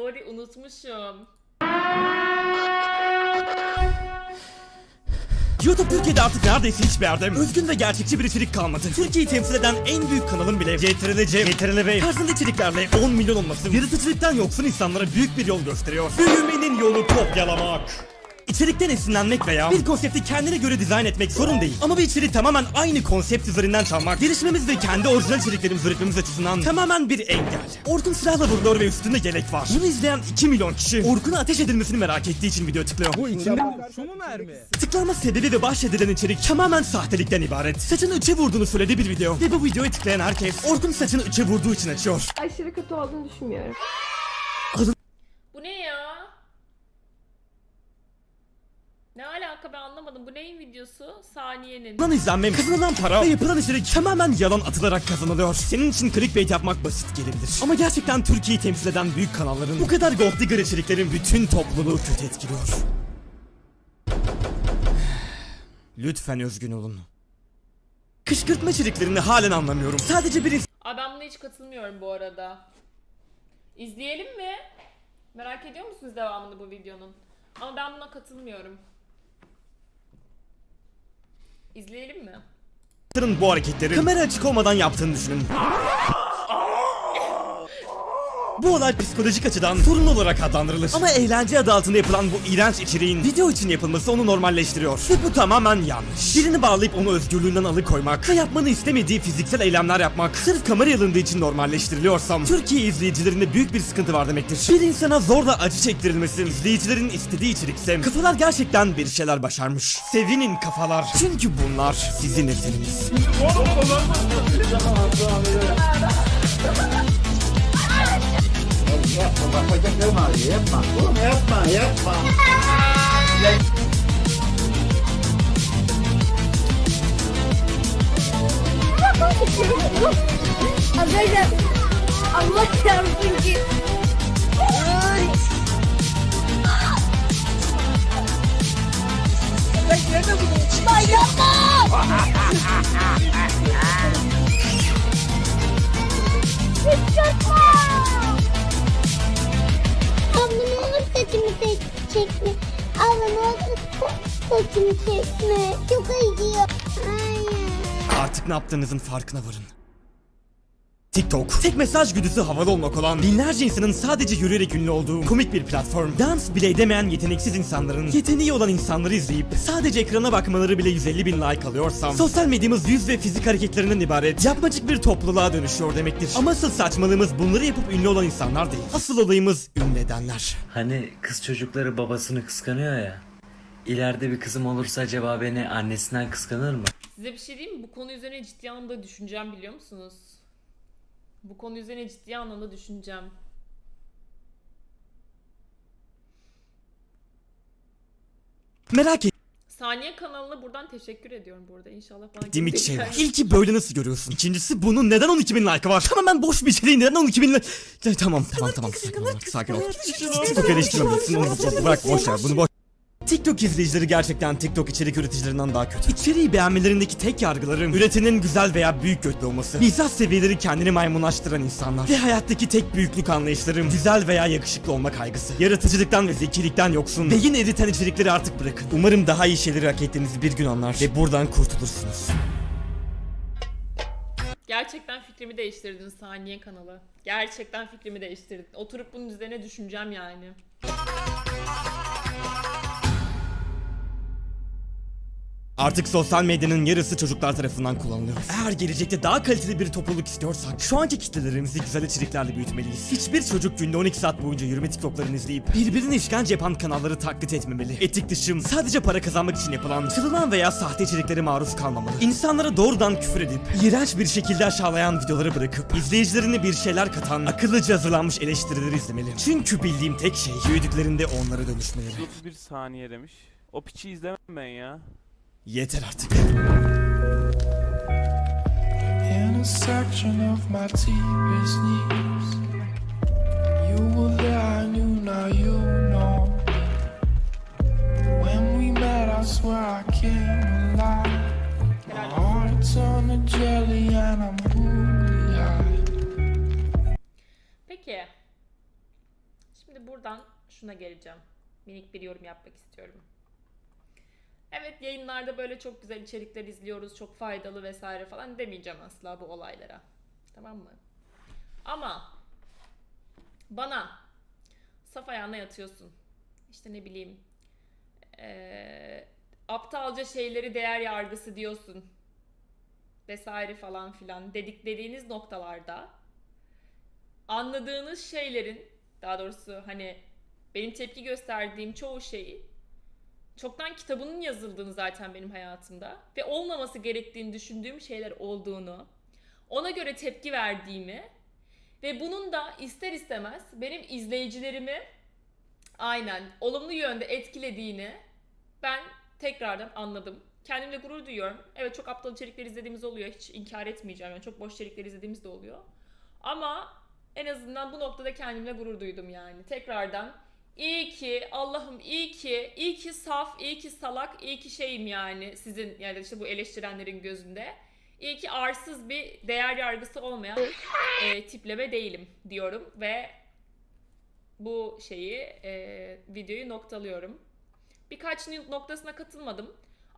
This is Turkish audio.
Sorry unutmuşum. YouTube Türkiye'de artık neredeyse hiçbir yerde özgün ve gerçekçi bir içerik kalmadı. Türkiye'yi temsil eden en büyük kanalın bile CTRL-C, CTRL-V tarzında içeriklerle 10 milyon olması yaratıcılıktan yoksun insanlara büyük bir yol gösteriyor. Büyümenin yolu kopyalamak. İçerikten esinlenmek veya bir konsepti kendine göre dizayn etmek sorun değil. Ama bir içeriği tamamen aynı konsept üzerinden çalmak, gelişmemiz ve kendi orijinal içeriklerimizi üretmemiz açısından tamamen bir engel. Orkun silahla vuruluyor ve üstünde yelek var. Bunu izleyen 2 milyon kişi Orkun'a ateş edilmesini merak ettiği için video tıklıyor. Bu içinde şu mu mermi? Tıklanma sebebi ve bahşedilen içerik tamamen sahtelikten ibaret. Saçını üçe vurduğunu söylediği bir video. Ve bu videoya tıklayan herkes Orkun saçını üçe vurduğu için açıyor. aşırı kötü olduğunu düşünmüyorum. Bu ne ya? Ne alaka ben anlamadım. Bu neyin videosu? Saniyenin. Lan izlenmem, kazanılan para ve yapılan içerik tamamen yalan atılarak kazanılıyor. Senin için clickbait yapmak basit gelebilir. Ama gerçekten Türkiye'yi temsil eden büyük kanalların bu kadar gold digger içeriklerin bütün topluluğu kötü etkiliyor. Lütfen özgün olun. Kışkırtma içeriklerini halen anlamıyorum. Sadece bir Aa ben buna hiç katılmıyorum bu arada. İzleyelim mi? Merak ediyor musunuz devamını bu videonun? Ama ben buna katılmıyorum. İzleyelim mi? bu hareketleri kamera açık olmadan yaptığını düşünün. Bu olay psikolojik açıdan sorun olarak adlandırılır. Ama eğlence adı altında yapılan bu iğrenç içeriğin video için yapılması onu normalleştiriyor. Ve bu tamamen yanlış. Birini bağlayıp onu özgürlüğünden alıkoymak ve yapmanı istemediği fiziksel eylemler yapmak sırf kamera alındığı için normalleştiriliyorsam Türkiye izleyicilerinde büyük bir sıkıntı var demektir. Bir insana zorla acı çektirilmesi izleyicilerin istediği içerikse kafalar gerçekten bir şeyler başarmış. Sevinin kafalar. Çünkü bunlar sizin eseriniz. Bak bacaklarım ağrıyor yapma. Oğlum yapma yapma. Arkadaşlar Allah çarpsın ki. Ay. Lan yapma! Çekme. Abla ne saçımı çekme. Çok acıyor. Artık ne yaptığınızın farkına varın. TikTok, tek mesaj güdüsü havalı olmak olan binlerce insanın sadece yürüyerek ünlü olduğu komik bir platform. Dans bile edemeyen yeteneksiz insanların yeteneği olan insanları izleyip sadece ekrana bakmaları bile 150 bin like alıyorsam sosyal medyamız yüz ve fizik hareketlerinden ibaret yapmacık bir topluluğa dönüşüyor demektir. Ama asıl saçmalığımız bunları yapıp ünlü olan insanlar değil. Asıl olayımız ünlü edenler. Hani kız çocukları babasını kıskanıyor ya. İleride bir kızım olursa acaba beni annesinden kıskanır mı? Size bir şey diyeyim mi? Bu konu üzerine ciddi anlamda düşüneceğim biliyor musunuz? Bu konu üzerine ciddi anlamda düşüneceğim. Merak Saniye kanalına buradan teşekkür ediyorum burada. İnşallah bana iki şey var. İlki böyle nasıl görüyorsun? İkincisi bunun neden 12 bin like'ı var? Tamamen boş bir içeriğin neden 12 bin like... Tamam tamam tamam sakin ol sakin ol. TikTok eleştirmemelisin onu bırak boş ver bunu boş. TikTok izleyicileri gerçekten TikTok içerik üreticilerinden daha kötü. İçeriği beğenmelerindeki tek yargılarım üretenin güzel veya büyük götlü olması. Mizah seviyeleri kendini maymunlaştıran insanlar. Ve hayattaki tek büyüklük anlayışlarım güzel veya yakışıklı olma kaygısı. Yaratıcılıktan ve zekilikten yoksun. Beyin eriten içerikleri artık bırakın. Umarım daha iyi şeyleri hak ettiğinizi bir gün anlar ve buradan kurtulursunuz. Gerçekten fikrimi değiştirdin Saniye kanalı. Gerçekten fikrimi değiştirdin. Oturup bunun üzerine düşüneceğim yani. Artık sosyal medyanın yarısı çocuklar tarafından kullanılıyor. Eğer gelecekte daha kaliteli bir topluluk istiyorsak şu anki kitlelerimizi güzel içeriklerle büyütmeliyiz. Hiçbir çocuk günde 12 saat boyunca yürüme tiktoklarını izleyip birbirine işkence yapan kanalları taklit etmemeli. Etik dışım sadece para kazanmak için yapılan, çalınan veya sahte içeriklere maruz kalmamalı. İnsanlara doğrudan küfür edip iğrenç bir şekilde aşağılayan videoları bırakıp izleyicilerine bir şeyler katan akıllıca hazırlanmış eleştirileri izlemeli. Çünkü bildiğim tek şey büyüdüklerinde onlara dönüşmeleri. 31 saniye demiş. O piçi izlemem ben ya. Yeter artık. intersection of my deepest needs. You were there, I knew, now you know. When we met, I swear I came alive. My heart turned to jelly, and I'm high. Peki. Şimdi buradan şuna geleceğim. Minik bir yorum yapmak istiyorum. Evet yayınlarda böyle çok güzel içerikler izliyoruz, çok faydalı vesaire falan demeyeceğim asla bu olaylara. Tamam mı? Ama bana saf ayağına yatıyorsun. İşte ne bileyim eee, aptalca şeyleri değer yargısı diyorsun vesaire falan filan dedik dediğiniz noktalarda anladığınız şeylerin daha doğrusu hani benim tepki gösterdiğim çoğu şeyi çoktan kitabının yazıldığını zaten benim hayatımda ve olmaması gerektiğini düşündüğüm şeyler olduğunu ona göre tepki verdiğimi ve bunun da ister istemez benim izleyicilerimi aynen olumlu yönde etkilediğini ben tekrardan anladım. Kendimle gurur duyuyorum. Evet çok aptal içerikler izlediğimiz oluyor. Hiç inkar etmeyeceğim. Yani çok boş içerikler izlediğimiz de oluyor. Ama en azından bu noktada kendimle gurur duydum yani. Tekrardan iyi ki Allah'ım iyi ki iyi ki saf, iyi ki salak, iyi ki şeyim yani sizin yani işte bu eleştirenlerin gözünde. İyi ki arsız bir değer yargısı olmayan e, tipleme değilim diyorum ve bu şeyi e, videoyu noktalıyorum. Birkaç noktasına katılmadım.